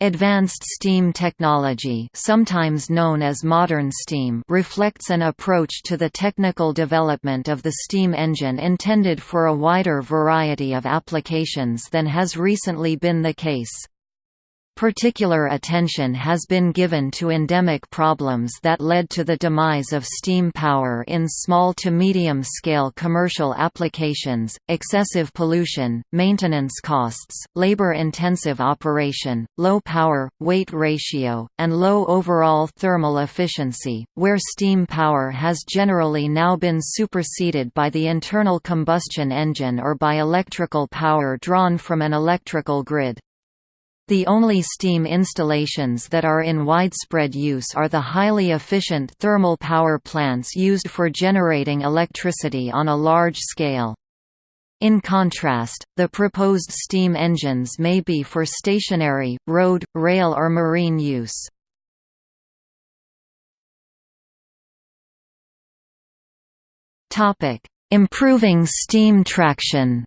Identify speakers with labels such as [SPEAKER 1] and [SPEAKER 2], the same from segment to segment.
[SPEAKER 1] Advanced steam technology sometimes known as modern steam reflects an approach to the technical development of the steam engine intended for a wider variety of applications than has recently been the case. Particular attention has been given to endemic problems that led to the demise of steam power in small to medium-scale commercial applications, excessive pollution, maintenance costs, labor-intensive operation, low power-weight ratio, and low overall thermal efficiency, where steam power has generally now been superseded by the internal combustion engine or by electrical power drawn from an electrical grid. The only steam installations that are in widespread use are the highly efficient thermal power plants used for generating electricity on a large scale. In contrast, the proposed steam engines may be for stationary, road, rail or marine use. Improving steam traction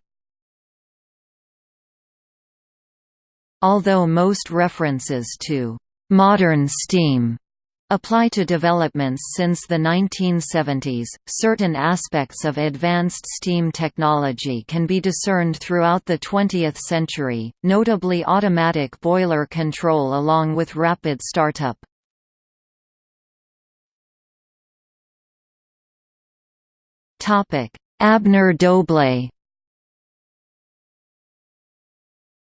[SPEAKER 1] Although most references to «modern steam» apply to developments since the 1970s, certain aspects of advanced steam technology can be discerned throughout the 20th century, notably automatic boiler control along with rapid startup. Abner-Doble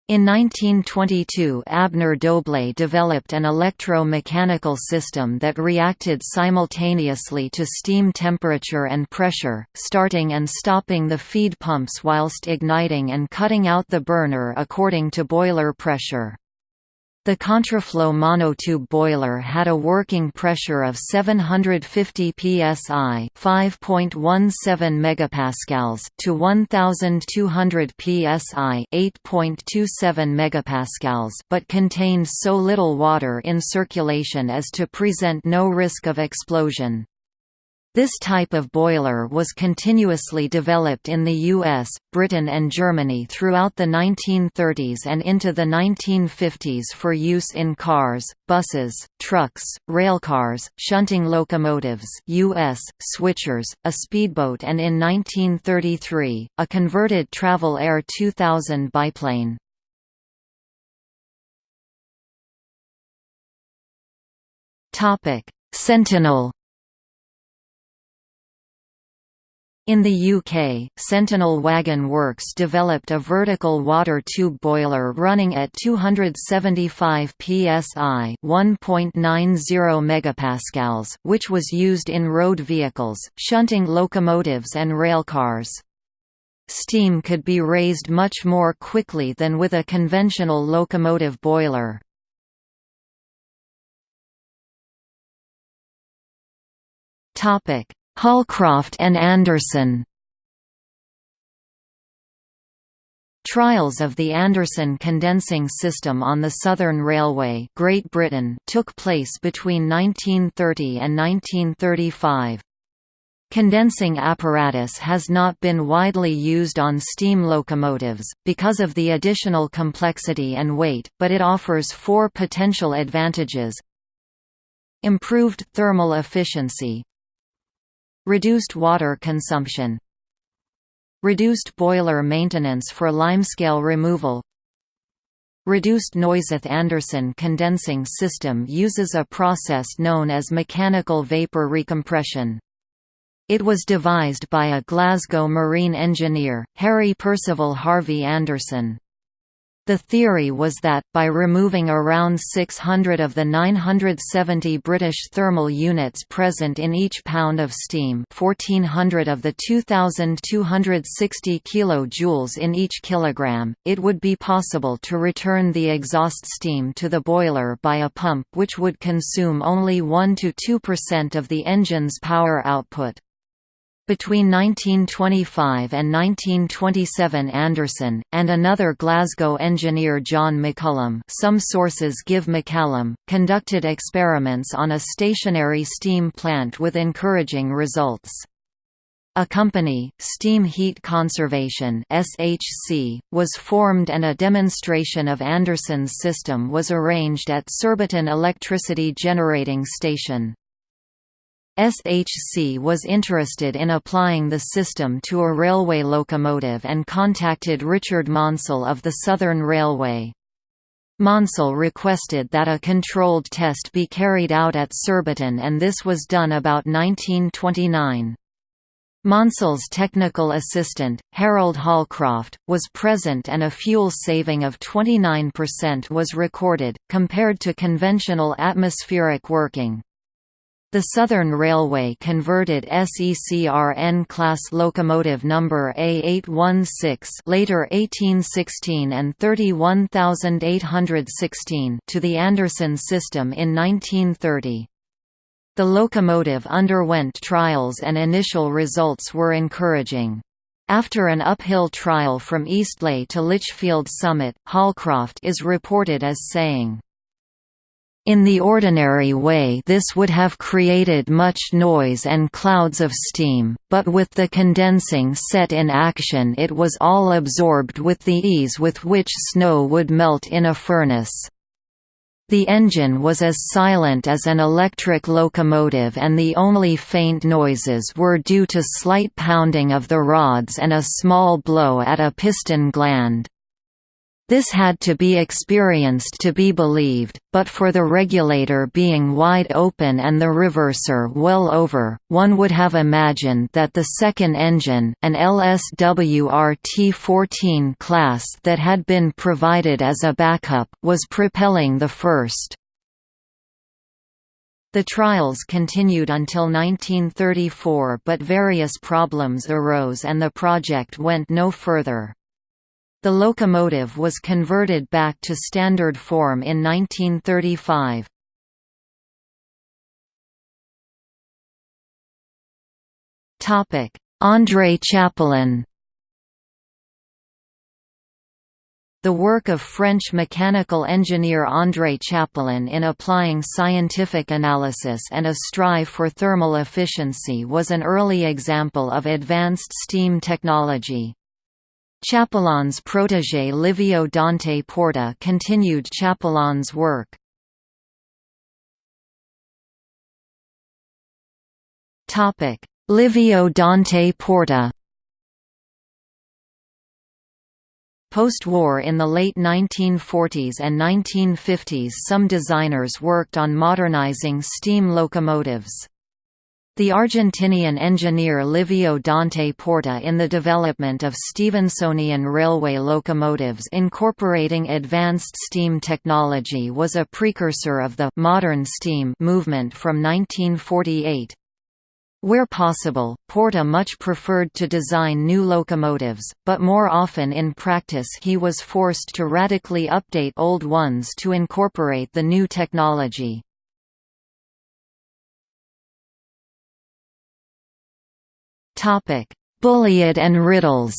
[SPEAKER 1] In 1922 Abner Doble developed an electro-mechanical system that reacted simultaneously to steam temperature and pressure, starting and stopping the feed pumps whilst igniting and cutting out the burner according to boiler pressure. The contraflow monotube boiler had a working pressure of 750 psi, 5.17 megapascals to 1200 psi, 8.27 megapascals, but contained so little water in circulation as to present no risk of explosion. This type of boiler was continuously developed in the US, Britain and Germany throughout the 1930s and into the 1950s for use in cars, buses, trucks, railcars, shunting locomotives US, switchers, a speedboat and in 1933, a converted Travel Air 2000 biplane. Sentinel In the UK, Sentinel Wagon Works developed a vertical water tube boiler running at 275 psi (1.90 megapascals), which was used in road vehicles, shunting locomotives and railcars. Steam could be raised much more quickly than with a conventional locomotive boiler. Topic: Holcroft and Anderson. Trials of the Anderson condensing system on the Southern Railway Great Britain took place between 1930 and 1935. Condensing apparatus has not been widely used on steam locomotives, because of the additional complexity and weight, but it offers four potential advantages. Improved thermal efficiency Reduced water consumption Reduced boiler maintenance for limescale removal Reduced Noiseth-Anderson condensing system uses a process known as mechanical vapor recompression. It was devised by a Glasgow marine engineer, Harry Percival Harvey Anderson. The theory was that, by removing around 600 of the 970 British thermal units present in each pound of steam 1400 of the 2,260 kJ in each kilogram, it would be possible to return the exhaust steam to the boiler by a pump which would consume only 1–2% of the engine's power output. Between 1925 and 1927 Anderson, and another Glasgow engineer John McCullum some sources give McCallum, conducted experiments on a stationary steam plant with encouraging results. A company, Steam Heat Conservation (SHC), was formed and a demonstration of Anderson's system was arranged at Surbiton Electricity Generating Station. SHC was interested in applying the system to a railway locomotive and contacted Richard Maunsell of the Southern Railway. Maunsell requested that a controlled test be carried out at Surbiton and this was done about 1929. Maunsell's technical assistant, Harold Holcroft, was present and a fuel saving of 29% was recorded, compared to conventional atmospheric working. The Southern Railway converted SECR N class locomotive number A816 later 1816 and 31816 to the Anderson system in 1930. The locomotive underwent trials and initial results were encouraging. After an uphill trial from Eastleigh to Lichfield Summit, Holcroft is reported as saying, in the ordinary way this would have created much noise and clouds of steam, but with the condensing set in action it was all absorbed with the ease with which snow would melt in a furnace. The engine was as silent as an electric locomotive and the only faint noises were due to slight pounding of the rods and a small blow at a piston gland. This had to be experienced to be believed, but for the regulator being wide open and the reverser well over, one would have imagined that the second engine, an LSWR T14 class that had been provided as a backup, was propelling the first. The trials continued until 1934 but various problems arose and the project went no further. The locomotive was converted back to standard form in 1935. André Chapelon The work of French mechanical engineer André Chapelon in applying scientific analysis and a strive for thermal efficiency was an early example of advanced steam technology. Chapelon's protégé Livio Dante Porta continued Chapelon's work. Livio Dante Porta Post-war in the late 1940s and 1950s some designers worked on modernizing steam locomotives. The Argentinian engineer Livio Dante Porta in the development of Stephensonian railway locomotives incorporating advanced steam technology was a precursor of the «modern steam» movement from 1948. Where possible, Porta much preferred to design new locomotives, but more often in practice he was forced to radically update old ones to incorporate the new technology.
[SPEAKER 2] Topic: Bulleid and Riddles.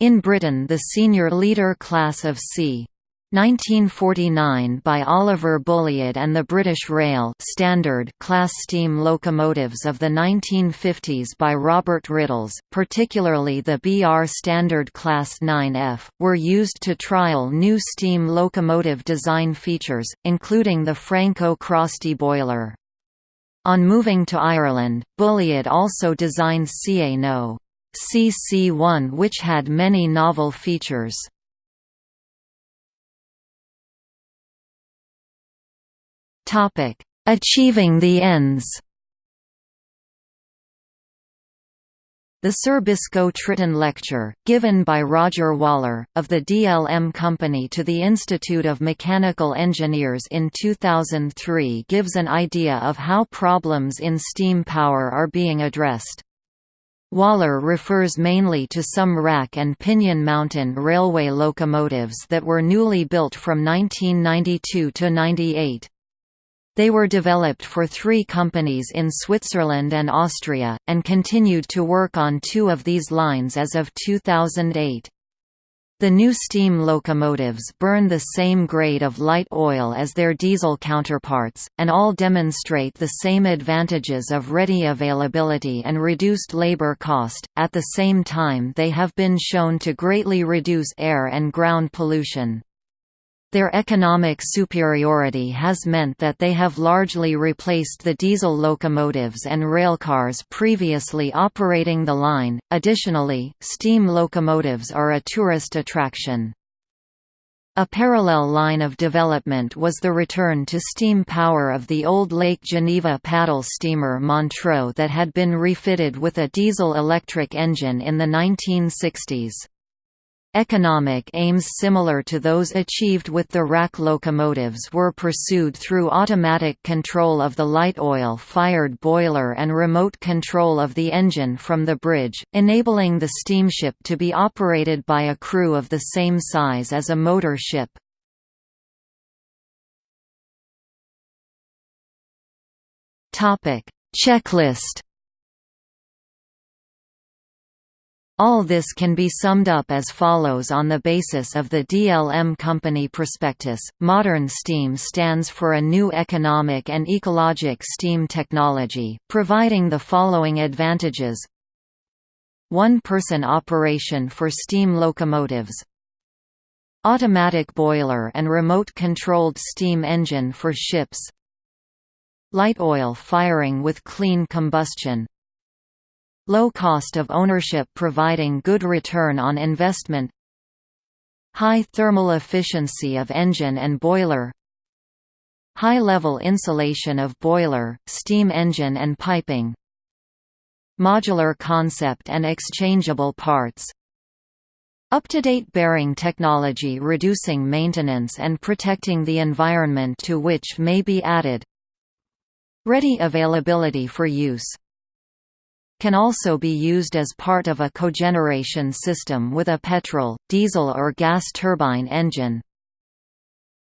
[SPEAKER 1] In Britain the senior leader class of c. 1949 by Oliver Bulleid and the British Rail standard class steam locomotives of the 1950s by Robert Riddles, particularly the BR Standard Class 9F, were used to trial new steam locomotive design features, including the Franco Crosti boiler. On moving to Ireland, Bulleid also designed CA No. CC1 which had many novel features. Achieving the ends The Sir Biscoe Tritton Lecture, given by Roger Waller, of the DLM Company to the Institute of Mechanical Engineers in 2003 gives an idea of how problems in steam power are being addressed. Waller refers mainly to some rack and pinion mountain railway locomotives that were newly built from 1992 to 98. They were developed for three companies in Switzerland and Austria, and continued to work on two of these lines as of 2008. The new steam locomotives burn the same grade of light oil as their diesel counterparts, and all demonstrate the same advantages of ready availability and reduced labor cost. At the same time, they have been shown to greatly reduce air and ground pollution. Their economic superiority has meant that they have largely replaced the diesel locomotives and railcars previously operating the line. Additionally, steam locomotives are a tourist attraction. A parallel line of development was the return to steam power of the old Lake Geneva paddle steamer Montreux that had been refitted with a diesel-electric engine in the 1960s. Economic aims similar to those achieved with the rack locomotives were pursued through automatic control of the light oil-fired boiler and remote control of the engine from the bridge, enabling the steamship to be operated by a crew of the same size as a motor ship. Checklist All this can be summed up as follows on the basis of the DLM Company prospectus. Modern steam stands for a new economic and ecologic steam technology, providing the following advantages. One-person operation for steam locomotives. Automatic boiler and remote-controlled steam engine for ships. Light oil firing with clean combustion Low cost of ownership providing good return on investment High thermal efficiency of engine and boiler High-level insulation of boiler, steam engine and piping Modular concept and exchangeable parts Up-to-date bearing technology reducing maintenance and protecting the environment to which may be added Ready availability for use can also be used as part of a cogeneration system with a petrol, diesel or gas turbine engine.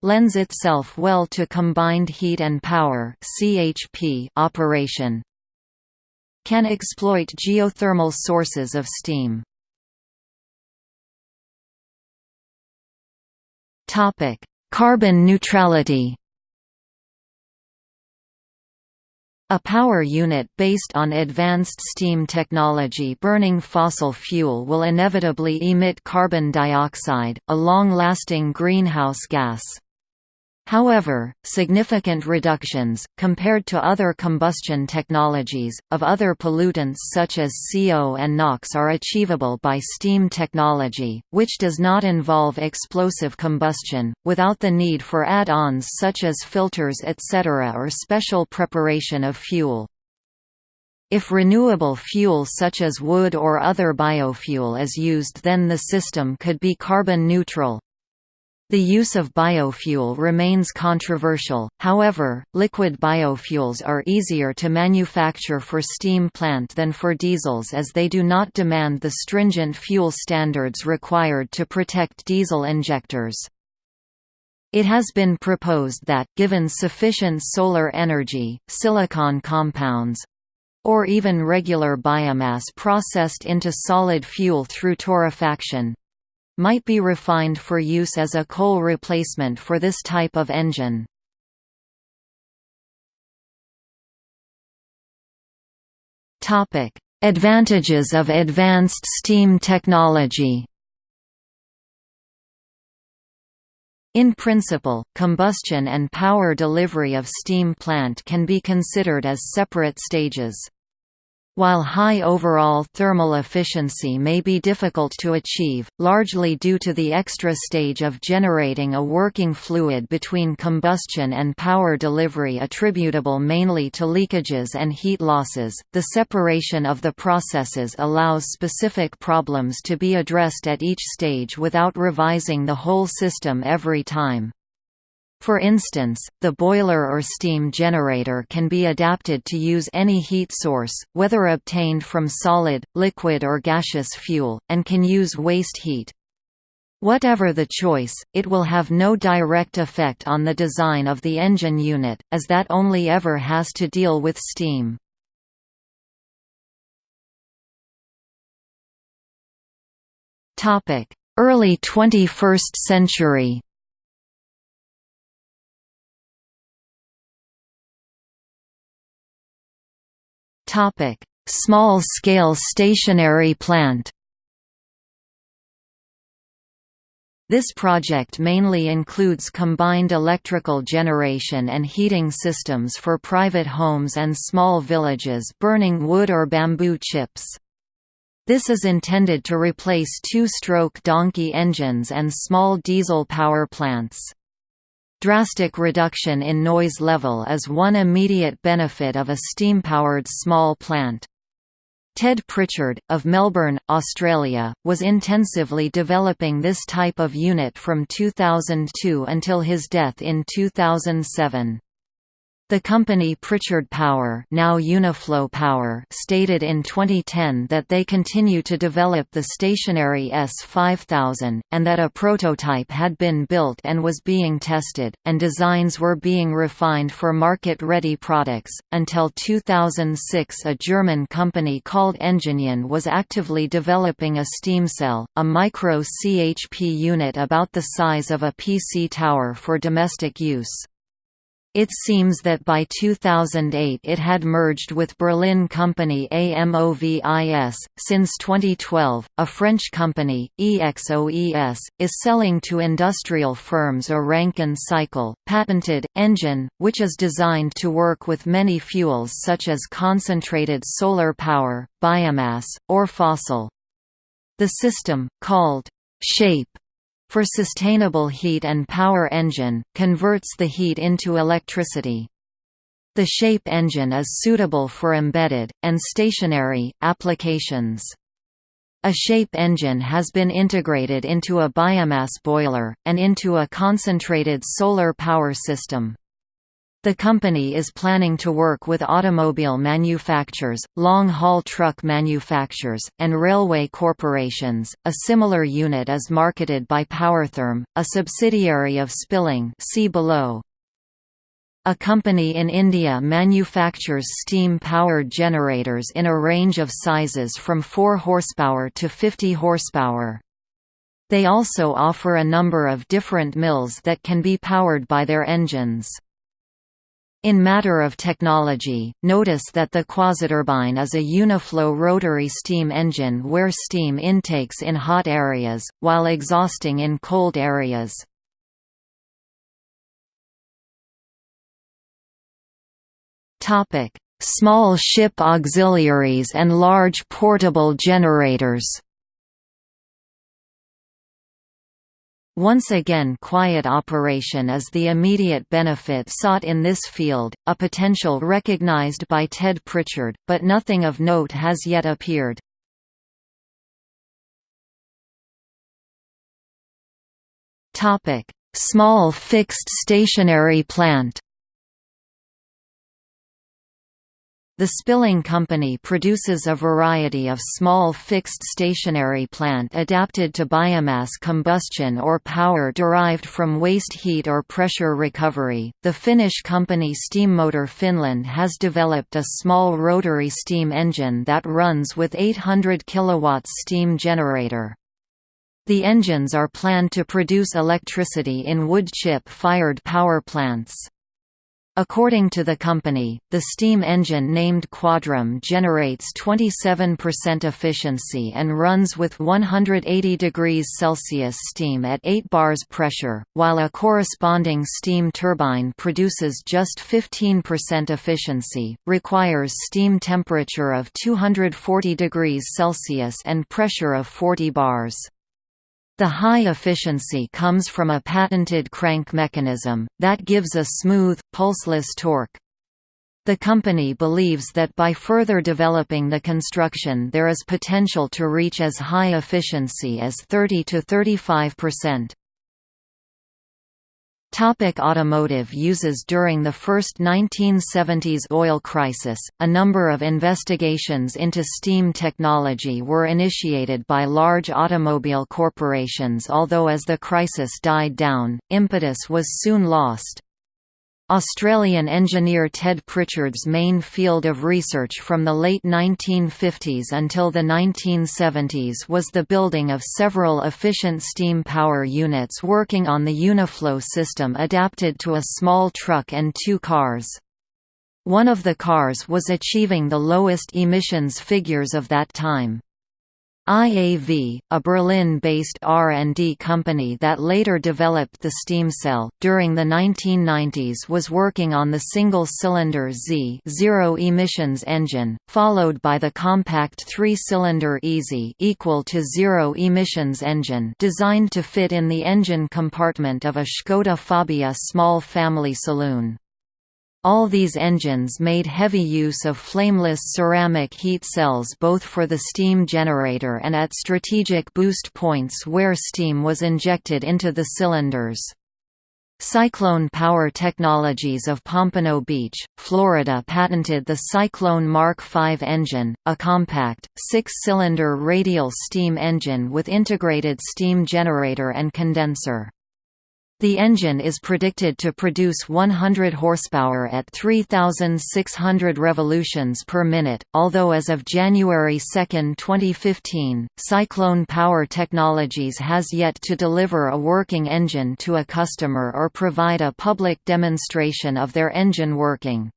[SPEAKER 1] Lends itself well to combined heat and power (CHP) operation. Can exploit geothermal sources of steam. Topic: Carbon neutrality. A power unit based on advanced steam technology burning fossil fuel will inevitably emit carbon dioxide, a long-lasting greenhouse gas. However, significant reductions, compared to other combustion technologies, of other pollutants such as CO and NOx are achievable by steam technology, which does not involve explosive combustion, without the need for add-ons such as filters etc. or special preparation of fuel. If renewable fuel such as wood or other biofuel is used then the system could be carbon neutral. The use of biofuel remains controversial, however, liquid biofuels are easier to manufacture for steam plant than for diesels as they do not demand the stringent fuel standards required to protect diesel injectors. It has been proposed that, given sufficient solar energy, silicon compounds, or even regular biomass processed into solid fuel through torrefaction, might be refined for use as a coal replacement for this type of engine. Advantages of advanced steam technology In principle, combustion and power delivery of steam plant can be considered as separate stages. While high overall thermal efficiency may be difficult to achieve, largely due to the extra stage of generating a working fluid between combustion and power delivery attributable mainly to leakages and heat losses, the separation of the processes allows specific problems to be addressed at each stage without revising the whole system every time. For instance, the boiler or steam generator can be adapted to use any heat source, whether obtained from solid, liquid or gaseous fuel, and can use waste heat. Whatever the choice, it will have no direct effect on the design of the engine unit, as that only ever has to deal with steam. Early 21st century Small-scale stationary plant This project mainly includes combined electrical generation and heating systems for private homes and small villages burning wood or bamboo chips. This is intended to replace two-stroke donkey engines and small diesel power plants. Drastic reduction in noise level is one immediate benefit of a steam-powered small plant. Ted Pritchard, of Melbourne, Australia, was intensively developing this type of unit from 2002 until his death in 2007. The company Pritchard Power, now Uniflow Power, stated in 2010 that they continue to develop the stationary S5000 and that a prototype had been built and was being tested and designs were being refined for market-ready products. Until 2006, a German company called Enginion was actively developing a steam cell, a micro CHP unit about the size of a PC tower for domestic use. It seems that by 2008 it had merged with Berlin company AMOVIS. Since 2012, a French company, EXOES, is selling to industrial firms a Rankine cycle, patented, engine, which is designed to work with many fuels such as concentrated solar power, biomass, or fossil. The system, called SHAPE, for sustainable heat and power engine, converts the heat into electricity. The SHAPE engine is suitable for embedded, and stationary, applications. A SHAPE engine has been integrated into a biomass boiler, and into a concentrated solar power system. The company is planning to work with automobile manufacturers, long-haul truck manufacturers, and railway corporations. A similar unit is marketed by Powertherm, a subsidiary of Spilling. See below. A company in India manufactures steam-powered generators in a range of sizes from 4 horsepower to 50 horsepower. They also offer a number of different mills that can be powered by their engines. In matter of technology, notice that the quasiturbine is a uniflow rotary steam engine where steam intakes in hot areas, while exhausting in cold areas. Small ship auxiliaries and large portable generators Once again quiet operation is the immediate benefit sought in this field, a potential recognized by Ted Pritchard, but nothing of note has yet appeared. Small fixed stationary plant The Spilling Company produces a variety of small fixed stationary plant adapted to biomass combustion or power derived from waste heat or pressure recovery. The Finnish company Steammotor Finland has developed a small rotary steam engine that runs with 800 kW steam generator. The engines are planned to produce electricity in wood chip fired power plants. According to the company, the steam engine named Quadrum generates 27% efficiency and runs with 180 degrees Celsius steam at 8 bars pressure, while a corresponding steam turbine produces just 15% efficiency, requires steam temperature of 240 degrees Celsius and pressure of 40 bars. The high efficiency comes from a patented crank mechanism, that gives a smooth, pulseless torque. The company believes that by further developing the construction there is potential to reach as high efficiency as 30 to 35 percent. Topic automotive uses During the first 1970s oil crisis, a number of investigations into steam technology were initiated by large automobile corporations although as the crisis died down, impetus was soon lost. Australian engineer Ted Pritchard's main field of research from the late 1950s until the 1970s was the building of several efficient steam power units working on the Uniflow system adapted to a small truck and two cars. One of the cars was achieving the lowest emissions figures of that time. IAV, a Berlin-based R&D company that later developed the steam cell, during the 1990s was working on the single-cylinder Z zero emissions engine, followed by the compact three-cylinder EASY equal to zero emissions engine designed to fit in the engine compartment of a Škoda Fabia small family saloon. All these engines made heavy use of flameless ceramic heat cells both for the steam generator and at strategic boost points where steam was injected into the cylinders. Cyclone Power Technologies of Pompano Beach, Florida patented the Cyclone Mark V engine, a compact, six-cylinder radial steam engine with integrated steam generator and condenser. The engine is predicted to produce 100 horsepower at 3,600 revolutions per minute, although as of January 2, 2015, Cyclone Power Technologies has yet to deliver a working engine to a customer or provide a public demonstration of their engine working.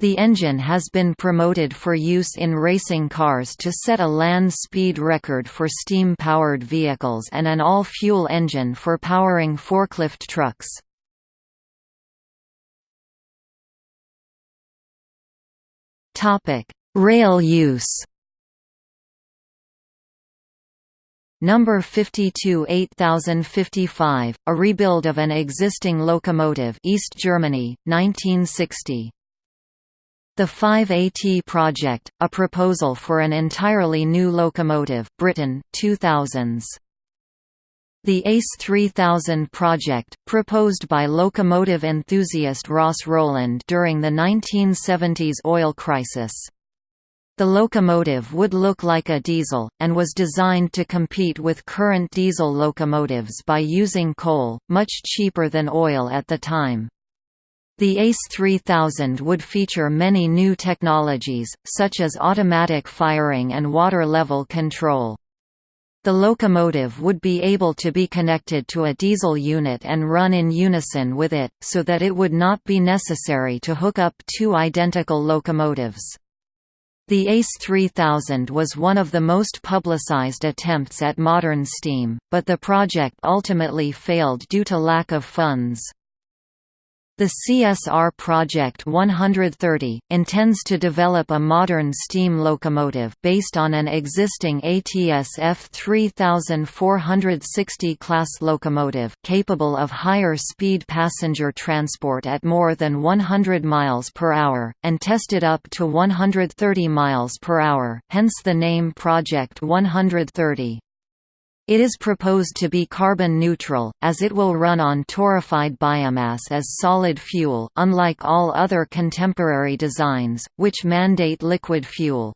[SPEAKER 1] The engine has been promoted for use in racing cars to set a land speed record for steam-powered vehicles and an all-fuel engine for powering forklift trucks. Rail use Number 52 8055, a rebuild of an existing locomotive East Germany, 1960 the 5AT project, a proposal for an entirely new locomotive Britain, 2000s. The ACE 3000 project, proposed by locomotive enthusiast Ross Rowland during the 1970s oil crisis. The locomotive would look like a diesel, and was designed to compete with current diesel locomotives by using coal, much cheaper than oil at the time. The ACE 3000 would feature many new technologies, such as automatic firing and water level control. The locomotive would be able to be connected to a diesel unit and run in unison with it, so that it would not be necessary to hook up two identical locomotives. The ACE 3000 was one of the most publicized attempts at modern steam, but the project ultimately failed due to lack of funds. The CSR Project 130, intends to develop a modern steam locomotive based on an existing ATS F3460 class locomotive, capable of higher speed passenger transport at more than 100 miles per hour, and tested up to 130 miles per hour, hence the name Project 130. It is proposed to be carbon neutral, as it will run on torrefied biomass as solid fuel unlike all other contemporary designs, which mandate liquid fuel.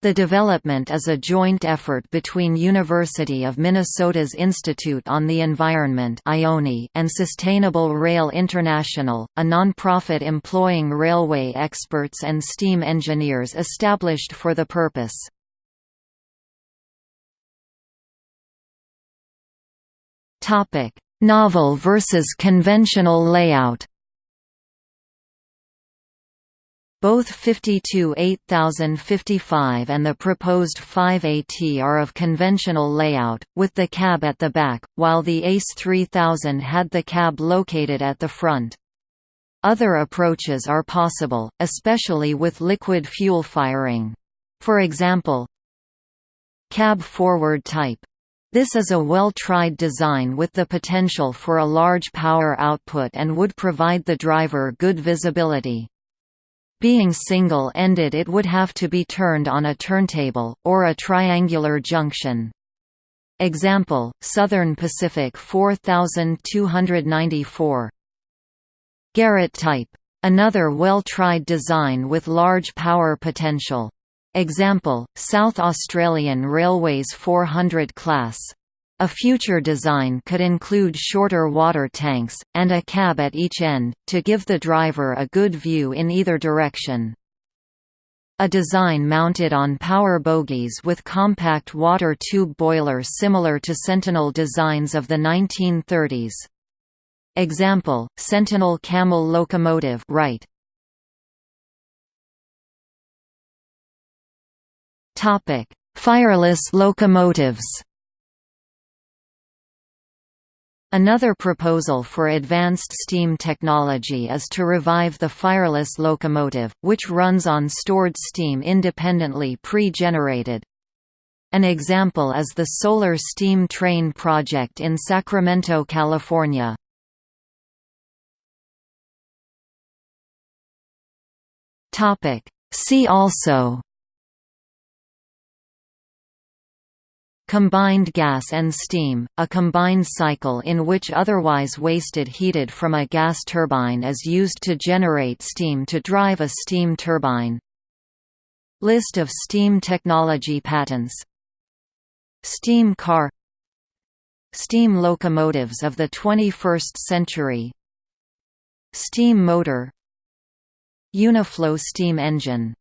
[SPEAKER 1] The development is a joint effort between University of Minnesota's Institute on the Environment and Sustainable Rail International, a nonprofit employing railway experts and steam engineers established for the purpose.
[SPEAKER 2] Topic: Novel versus conventional layout.
[SPEAKER 1] Both 52 8055 and the proposed 5AT are of conventional layout, with the cab at the back, while the ACE 3000 had the cab located at the front. Other approaches are possible, especially with liquid fuel firing. For example, cab forward type this is a well-tried design with the potential for a large power output and would provide the driver good visibility. Being single-ended it would have to be turned on a turntable, or a triangular junction. Example, Southern Pacific 4294 Garratt type. Another well-tried design with large power potential. Example, South Australian Railways 400 class. A future design could include shorter water tanks, and a cab at each end, to give the driver a good view in either direction. A design mounted on power bogies with compact water tube boiler similar to Sentinel designs of the 1930s. Example, Sentinel Camel locomotive right. Fireless locomotives Another proposal for advanced steam technology is to revive the fireless locomotive, which runs on stored steam independently pre-generated. An example is the Solar Steam Train project in Sacramento, California. See also Combined gas and steam, a combined cycle in which otherwise wasted heated from a gas turbine is used to generate steam to drive a steam turbine. List of steam technology patents. Steam car. Steam locomotives of the 21st century. Steam motor. Uniflow steam engine